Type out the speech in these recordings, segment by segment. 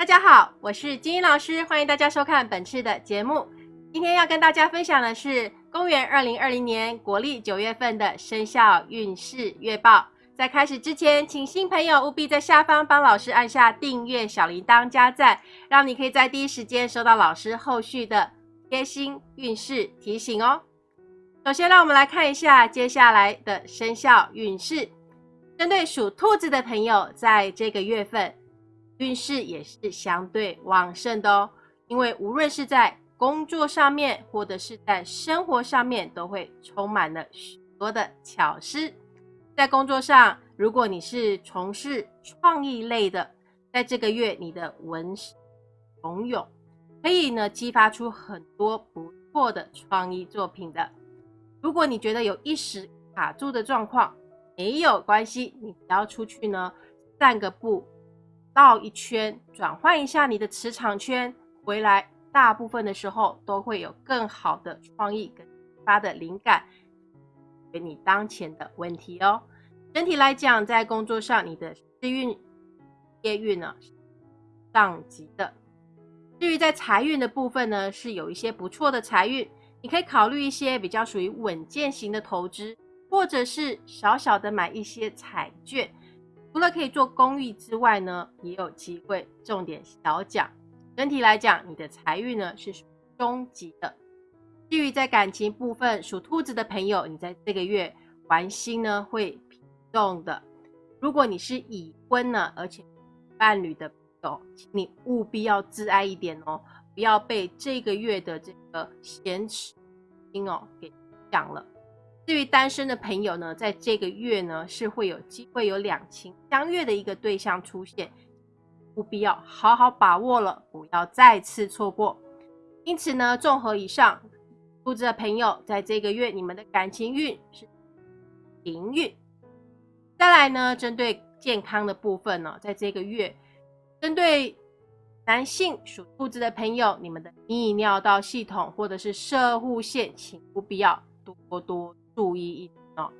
大家好，我是金英老师，欢迎大家收看本次的节目。今天要跟大家分享的是公元二零二零年国历九月份的生肖运势月报。在开始之前，请新朋友务必在下方帮老师按下订阅、小铃铛、加赞，让你可以在第一时间收到老师后续的贴心运势提醒哦。首先，让我们来看一下接下来的生肖运势。针对属兔子的朋友，在这个月份运势也是相对旺盛的哦。因为无论是在工作上面，或者是在生活上面，都会充满了许多的巧思。在工作上，如果你是从事创意类的，在这个月你的文勇勇可以呢激发出很多不错的创意作品的。如果你觉得有一时卡住的状况，没有关系，你只要出去呢散个步，绕一圈，转换一下你的磁场圈，回来大部分的时候都会有更好的创意跟发的灵感。给你当前的问题哦。整体来讲，在工作上，你的事运、业运呢上级的。至于在财运的部分呢，是有一些不错的财运，你可以考虑一些比较属于稳健型的投资，或者是小小的买一些彩券。除了可以做公益之外呢，也有机会中点小奖。整体来讲，你的财运呢是中级的。至于在感情部分，属兔子的朋友，你在这个月玩心呢会频动的。如果你是已婚呢，而且伴侣的朋友，请你务必要自爱一点哦，不要被这个月的这个闲持心哦给讲了。至于单身的朋友呢，在这个月呢是会有机会有两情相悦的一个对象出现，务必要好好把握了，不要再次错过。因此呢，综合以上。兔子的朋友，在这个月你们的感情运是平运。再来呢，针对健康的部分呢，在这个月，针对男性属兔子的朋友，你们的泌尿道系统或者是射护腺，请不必要多多注意一点哦。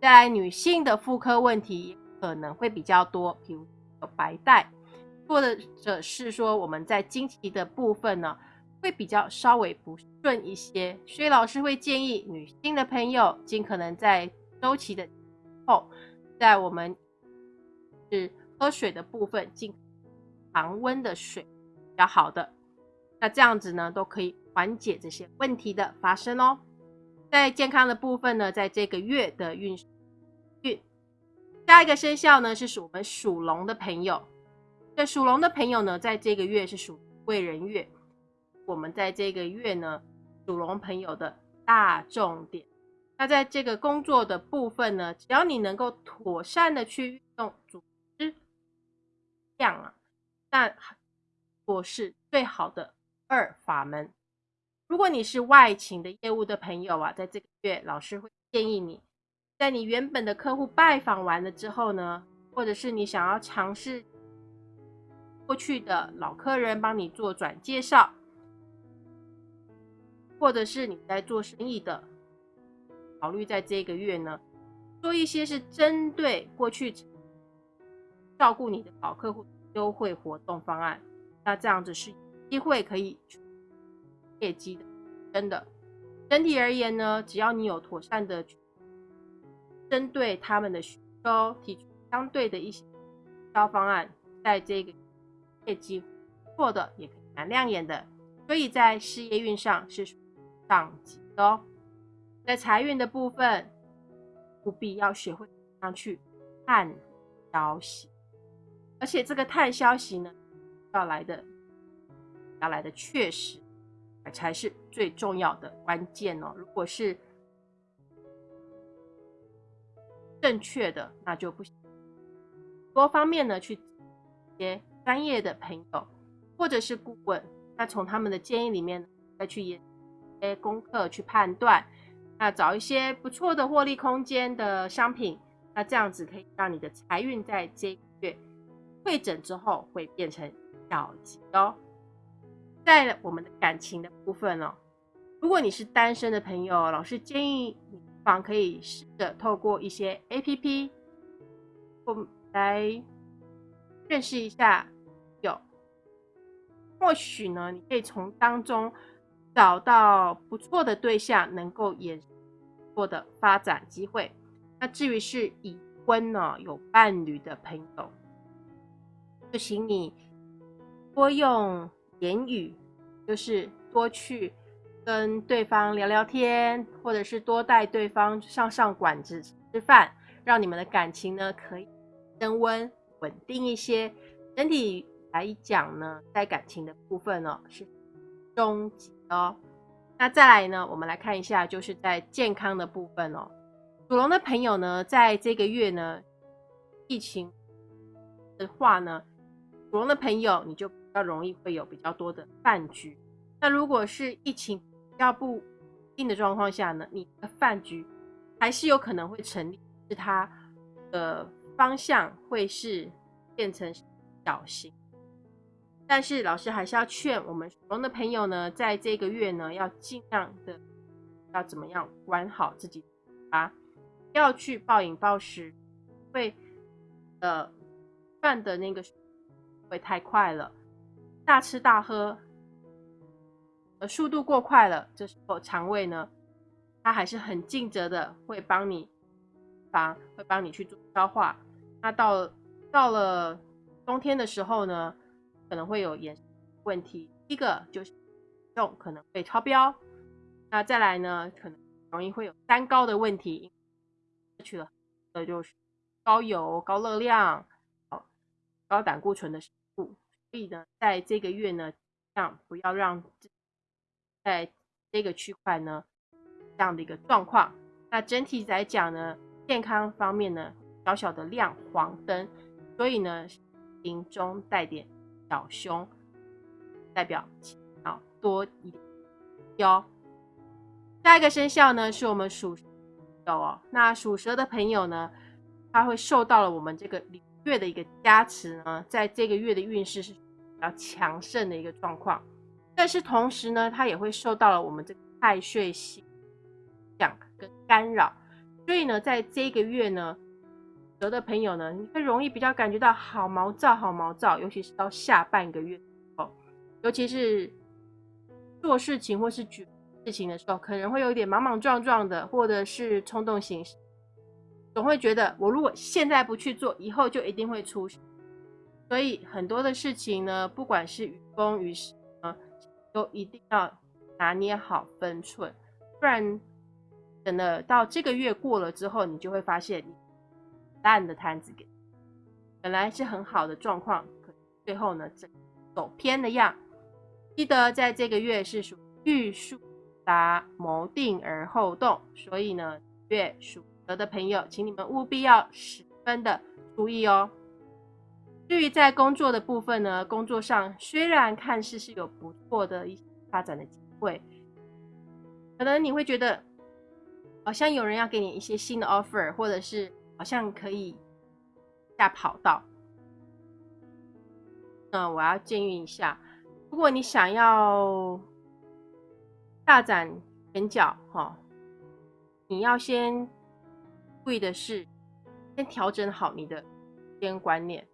再来，女性的妇科问题可能会比较多，比如有白带，或者是说我们在经期的部分呢。会比较稍微不顺一些，所以老师会建议女性的朋友尽可能在周期的后，在我们是喝水的部分，尽常温的水比较好的。那这样子呢，都可以缓解这些问题的发生哦。在健康的部分呢，在这个月的运运，下一个生肖呢是属我们属龙的朋友。这属龙的朋友呢，在这个月是属贵人月。我们在这个月呢，属龙朋友的大重点。那在这个工作的部分呢，只要你能够妥善的去运用组织量啊，那我是最好的二法门。如果你是外勤的业务的朋友啊，在这个月，老师会建议你，在你原本的客户拜访完了之后呢，或者是你想要尝试过去的老客人帮你做转介绍。或者是你在做生意的，考虑在这个月呢，做一些是针对过去照顾你的老客户优惠活动方案，那这样子是机会可以业绩的，真的。整体而言呢，只要你有妥善的针对他们的需求，提出相对的一些销方案，在这个业绩不错的也可以蛮亮眼的，所以在事业运上是属于。上级的哦，在财运的部分，务必要学会上去探消息，而且这个探消息呢，要来的要来的确实，才是最重要的关键哦。如果是正确的，那就不行。多方面呢，去一些专业的朋友或者是顾问，那从他们的建议里面再去研。些功课去判断，那找一些不错的获利空间的商品，那这样子可以让你的财运在这个月会诊之后会变成小吉哦。在我们的感情的部分哦，如果你是单身的朋友，老师建议你不妨可以试着透过一些 A P P，来认识一下有，或许呢，你可以从当中找到不错的对象，能够延多的发展机会。那至于是已婚呢，有伴侣的朋友，就请你多用言语，就是多去跟对方聊聊天，或者是多带对方上上馆子吃饭，让你们的感情呢可以升温、稳定一些。整体来讲呢，在感情的部分呢是终极哦。那再来呢，我们来看一下，就是在健康的部分哦。属龙的朋友呢，在这个月呢，疫情的话呢，属龙的朋友你就比较容易会有比较多的饭局。那如果是疫情比较不定的状况下呢，你的饭局还是有可能会成立，是它的方向会是变成小型。但是老师还是要劝我们属龙的朋友呢，在这个月呢，要尽量的要怎么样管好自己啊。不要去暴饮暴食，会呃饭的那个会太快了，大吃大喝，呃速度过快了，这时候肠胃呢，它还是很尽责的，会帮你防，会帮你去做消化。那到到了冬天的时候呢，可能会有盐问题，第一个就是体重可能会超标，那再来呢，可能容易会有三高的问题。去了，那就是高油、高热量、高胆固醇的食物。所以呢，在这个月呢，这样不要让在这个区块呢这样的一个状况。那整体来讲呢，健康方面呢，小小的亮黄灯，所以呢，心中带点小凶，代表啊多一点哟。下一个生肖呢，是我们属。有哦，那属蛇的朋友呢，他会受到了我们这个月的一个加持呢，在这个月的运势是比较强盛的一个状况，但是同时呢，它也会受到了我们这个太岁星讲跟干扰，所以呢，在这个月呢，有的朋友呢，你会容易比较感觉到好毛躁，好毛躁，尤其是到下半个月哦，尤其是做事情或是举。事情的时候，可能会有一点莽莽撞撞的，或者是冲动行事，总会觉得我如果现在不去做，以后就一定会出事。所以很多的事情呢，不管是于公于私啊，都一定要拿捏好分寸，不然等了到这个月过了之后，你就会发现你烂的摊子给本来是很好的状况，可最后呢走偏了样。记得在这个月是属玉树。达谋定而后动，所以呢，月属的朋友，请你们务必要十分的注意哦。至于在工作的部分呢，工作上虽然看似是有不错的一些发展的机会，可能你会觉得好像有人要给你一些新的 offer，或者是好像可以下跑道。那我要建议一下，如果你想要。大展拳脚哈，你要先注意的是，先调整好你的时间观念。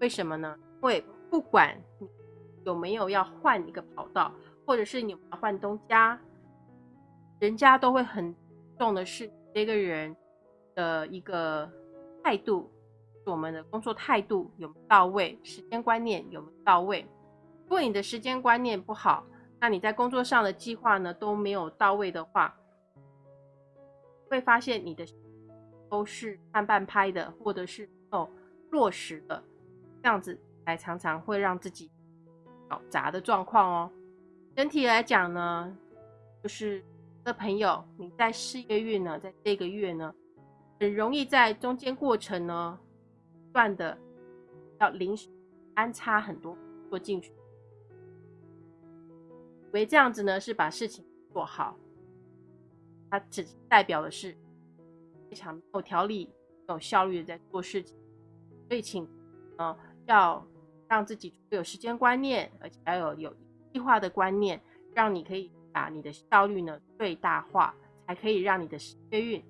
为什么呢？因为不管你有没有要换一个跑道，或者是你要换东家，人家都会很重的是这个人的一个态度，我们的工作态度有没有到位，时间观念有没有到位。如果你的时间观念不好，那你在工作上的计划呢都没有到位的话，会发现你的都是慢半拍的，或者是哦落实的，这样子才常常会让自己搞砸的状况哦。整体来讲呢，就是的朋友你在事业运呢，在这个月呢，很容易在中间过程呢，断的要临时安插很多做进去。为这样子呢是把事情做好，它只代表的是非常有条理、有效率的在做事情。所以，请呃要让自己有时间观念，而且要有有计划的观念，让你可以把你的效率呢最大化，才可以让你的事业运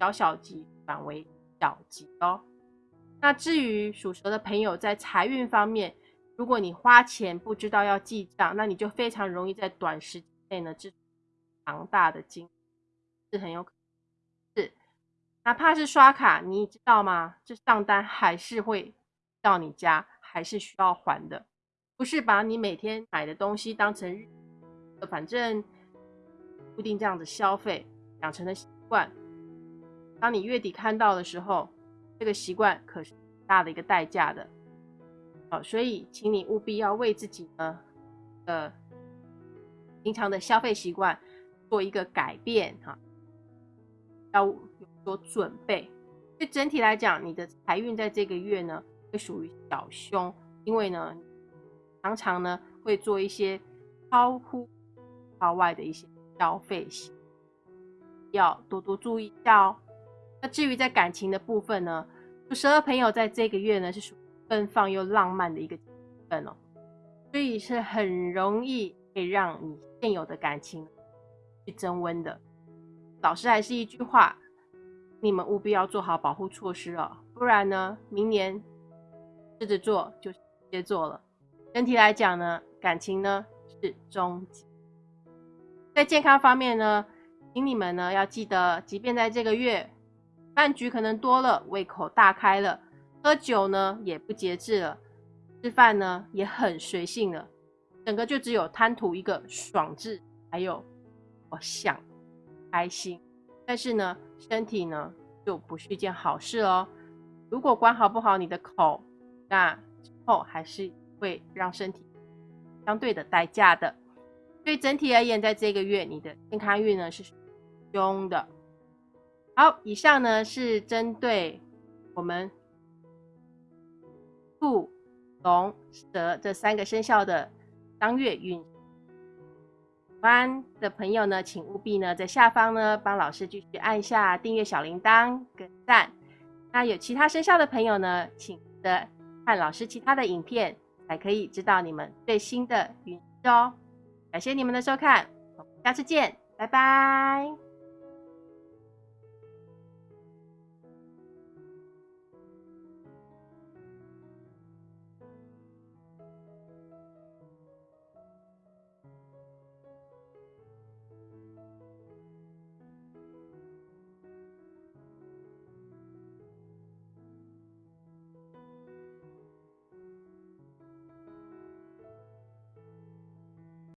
小小级转为小级哦。那至于属蛇的朋友在财运方面，如果你花钱不知道要记账，那你就非常容易在短时间内呢支庞大的金，是很有可能，哪怕是刷卡，你知道吗？这账单还是会到你家，还是需要还的，不是把你每天买的东西当成日，反正固定这样子消费养成的习惯，当你月底看到的时候，这个习惯可是很大的一个代价的。好，所以请你务必要为自己呢，呃，平常的消费习惯做一个改变哈，要做准备。所以整体来讲，你的财运在这个月呢，会属于小凶，因为呢，常常呢会做一些超乎超外的一些消费行要多多注意一下哦。那至于在感情的部分呢，属蛇的朋友在这个月呢是属于。奔放又浪漫的一个部分哦，所以是很容易可以让你现有的感情去增温的。老师还是一句话，你们务必要做好保护措施哦，不然呢，明年狮子座就接做了。整体来讲呢，感情呢是中级。在健康方面呢，请你们呢要记得，即便在这个月饭局可能多了，胃口大开了。喝酒呢也不节制了，吃饭呢也很随性了，整个就只有贪图一个爽字，还有我想开心，但是呢身体呢就不是一件好事哦。如果管好不好你的口，那之后还是会让身体相对的代价的。所以整体而言，在这个月你的健康运呢是凶的。好，以上呢是针对我们。兔、龙、蛇这三个生肖的当月运，喜喜欢的朋友呢，请务必呢在下方呢帮老师继续按下订阅小铃铛跟赞。那有其他生肖的朋友呢，请的看老师其他的影片，才可以知道你们最新的运势哦。感谢你们的收看，我们下次见，拜拜。